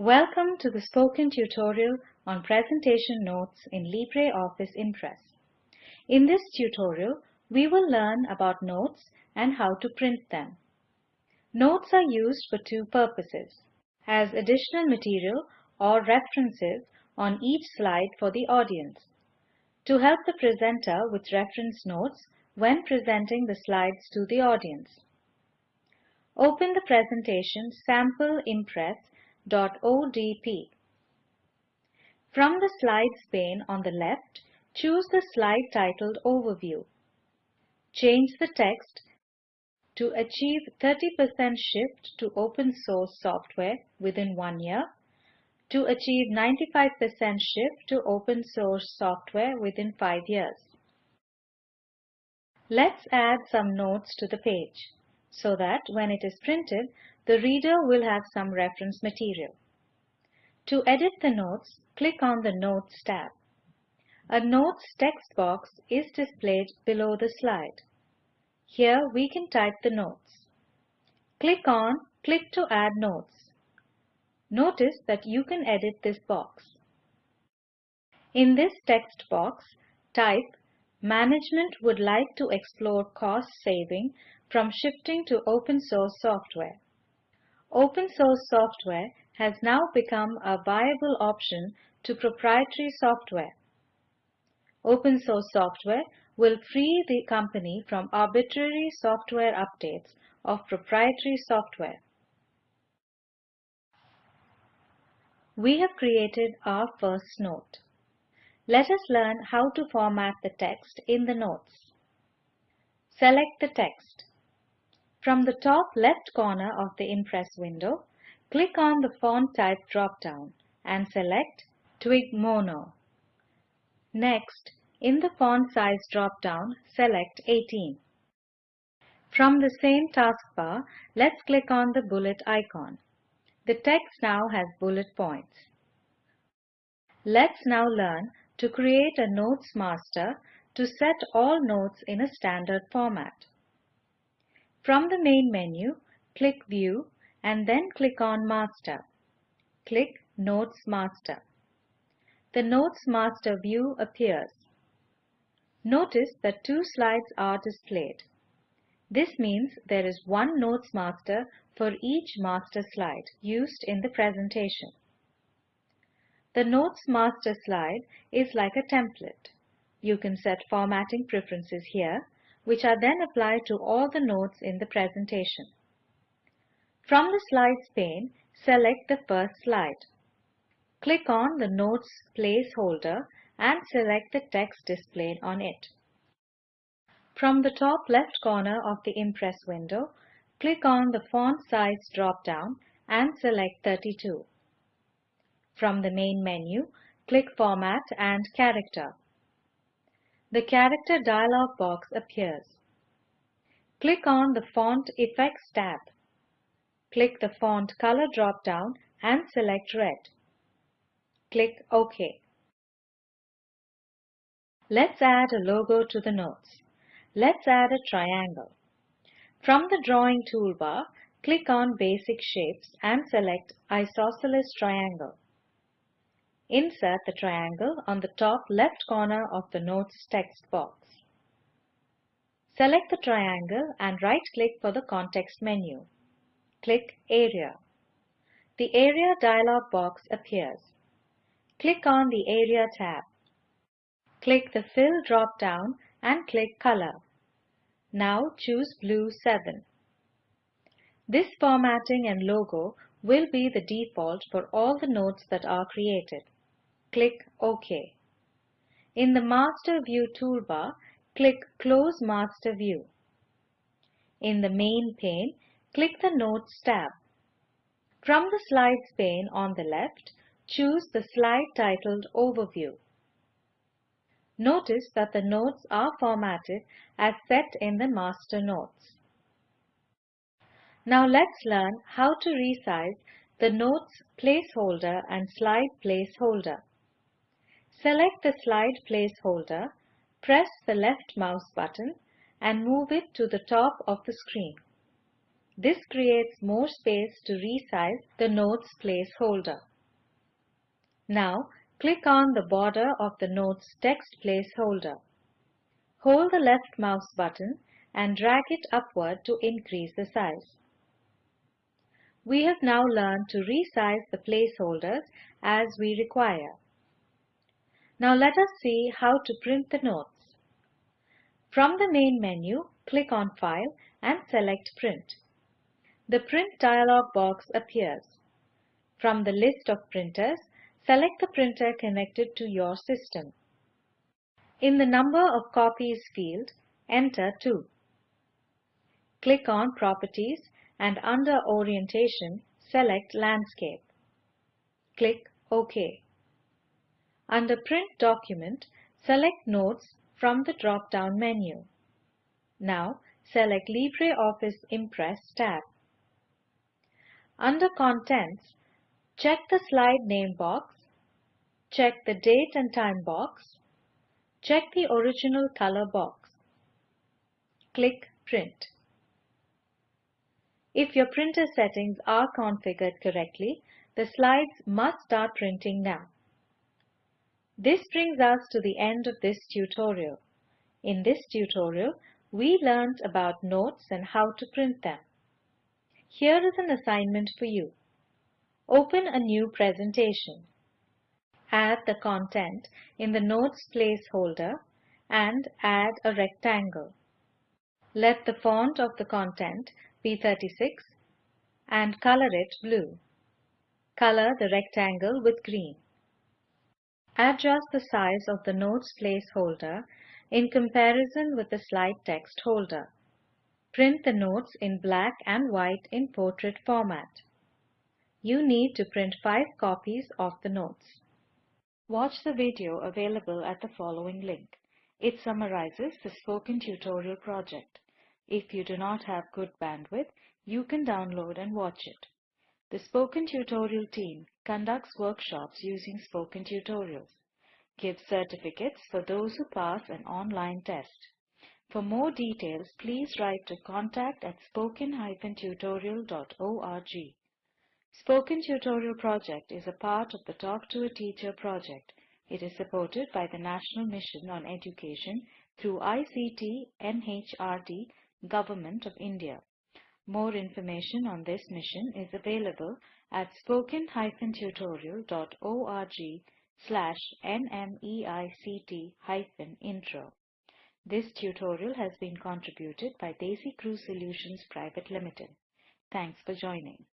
Welcome to the spoken tutorial on presentation notes in LibreOffice Impress. In this tutorial, we will learn about notes and how to print them. Notes are used for two purposes, as additional material or references on each slide for the audience, to help the presenter with reference notes when presenting the slides to the audience. Open the presentation Sample Impress .odp. From the Slides pane on the left, choose the slide titled Overview. Change the text to achieve 30% shift to open source software within one year, to achieve 95% shift to open source software within five years. Let's add some notes to the page so that when it is printed, the reader will have some reference material. To edit the notes, click on the Notes tab. A Notes text box is displayed below the slide. Here we can type the notes. Click on Click to add notes. Notice that you can edit this box. In this text box, type Management would like to explore cost saving from shifting to open source software. Open source software has now become a viable option to proprietary software. Open source software will free the company from arbitrary software updates of proprietary software. We have created our first note. Let us learn how to format the text in the notes. Select the text. From the top left corner of the Impress window, click on the Font Type drop-down and select Twig Mono. Next, in the Font Size drop-down, select 18. From the same taskbar, let's click on the bullet icon. The text now has bullet points. Let's now learn to create a Notes Master to set all notes in a standard format. From the main menu, click View and then click on Master. Click Notes Master. The Notes Master view appears. Notice that two slides are displayed. This means there is one Notes Master for each master slide used in the presentation. The Notes Master slide is like a template. You can set formatting preferences here which are then applied to all the notes in the presentation. From the Slides pane, select the first slide. Click on the Notes placeholder and select the text displayed on it. From the top left corner of the Impress window, click on the Font Size drop-down and select 32. From the main menu, click Format and Character the Character dialog box appears. Click on the Font Effects tab. Click the Font Color drop-down and select Red. Click OK. Let's add a logo to the notes. Let's add a triangle. From the Drawing toolbar, click on Basic Shapes and select Isosceles Triangle. Insert the triangle on the top left corner of the Notes text box. Select the triangle and right-click for the context menu. Click Area. The Area dialog box appears. Click on the Area tab. Click the Fill drop-down and click Color. Now choose Blue 7. This formatting and logo will be the default for all the notes that are created. Click OK. In the Master View toolbar, click Close Master View. In the Main pane, click the Notes tab. From the Slides pane on the left, choose the slide titled Overview. Notice that the notes are formatted as set in the Master Notes. Now let's learn how to resize the Notes placeholder and slide placeholder. Select the slide placeholder, press the left mouse button and move it to the top of the screen. This creates more space to resize the notes placeholder. Now, click on the border of the notes text placeholder. Hold the left mouse button and drag it upward to increase the size. We have now learned to resize the placeholders as we require. Now let us see how to print the notes. From the main menu, click on File and select Print. The Print dialog box appears. From the list of printers, select the printer connected to your system. In the Number of Copies field, enter 2. Click on Properties and under Orientation, select Landscape. Click OK. Under Print Document, select Notes from the drop-down menu. Now, select LibreOffice Impress tab. Under Contents, check the Slide Name box, check the Date and Time box, check the Original Color box. Click Print. If your printer settings are configured correctly, the slides must start printing now. This brings us to the end of this tutorial. In this tutorial, we learned about notes and how to print them. Here is an assignment for you. Open a new presentation. Add the content in the notes placeholder and add a rectangle. Let the font of the content be 36 and color it blue. Color the rectangle with green. Adjust the size of the notes placeholder in comparison with the slide text holder. Print the notes in black and white in portrait format. You need to print 5 copies of the notes. Watch the video available at the following link. It summarizes the spoken tutorial project. If you do not have good bandwidth, you can download and watch it. The Spoken Tutorial team conducts workshops using Spoken Tutorials, gives certificates for those who pass an online test. For more details, please write to contact at spoken-tutorial.org. Spoken Tutorial project is a part of the Talk to a Teacher project. It is supported by the National Mission on Education through ICT MHRD Government of India. More information on this mission is available at spoken-tutorial.org slash nmeict-intro. This tutorial has been contributed by DesiCrew Solutions Private Limited. Thanks for joining.